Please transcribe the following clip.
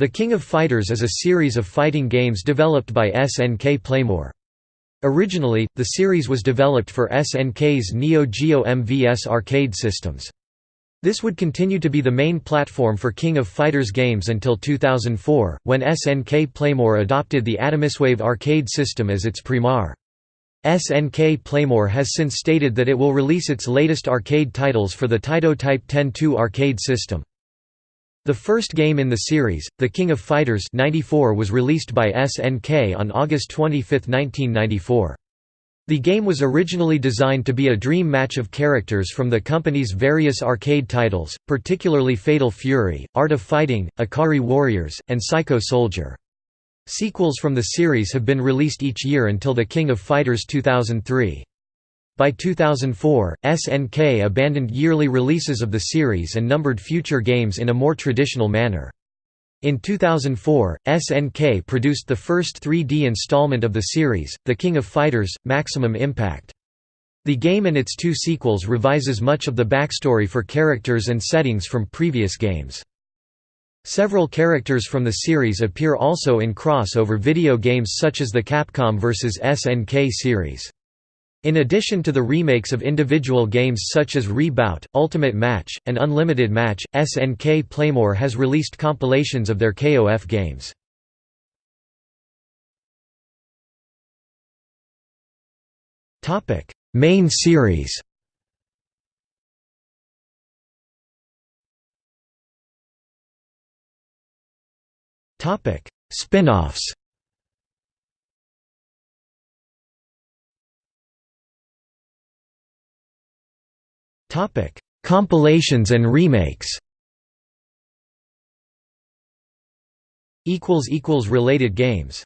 The King of Fighters is a series of fighting games developed by SNK Playmore. Originally, the series was developed for SNK's Neo Geo MVS arcade systems. This would continue to be the main platform for King of Fighters games until 2004, when SNK Playmore adopted the Atomiswave arcade system as its primar. SNK Playmore has since stated that it will release its latest arcade titles for the Taito Type 10-2 arcade system. The first game in the series, The King of Fighters 94 was released by SNK on August 25, 1994. The game was originally designed to be a dream match of characters from the company's various arcade titles, particularly Fatal Fury, Art of Fighting, Ikari Warriors, and Psycho Soldier. Sequels from the series have been released each year until The King of Fighters 2003. By 2004, SNK abandoned yearly releases of the series and numbered future games in a more traditional manner. In 2004, SNK produced the first 3D installment of the series, The King of Fighters – Maximum Impact. The game and its two sequels revises much of the backstory for characters and settings from previous games. Several characters from the series appear also in crossover video games such as the Capcom vs SNK series. In addition to the remakes of individual games such as Re-Bout, Ultimate Match, and Unlimited Match, SNK Playmore has released compilations of their KOF games. Main series Spin-offs Topic: Compilations and remakes. Equals equals related games.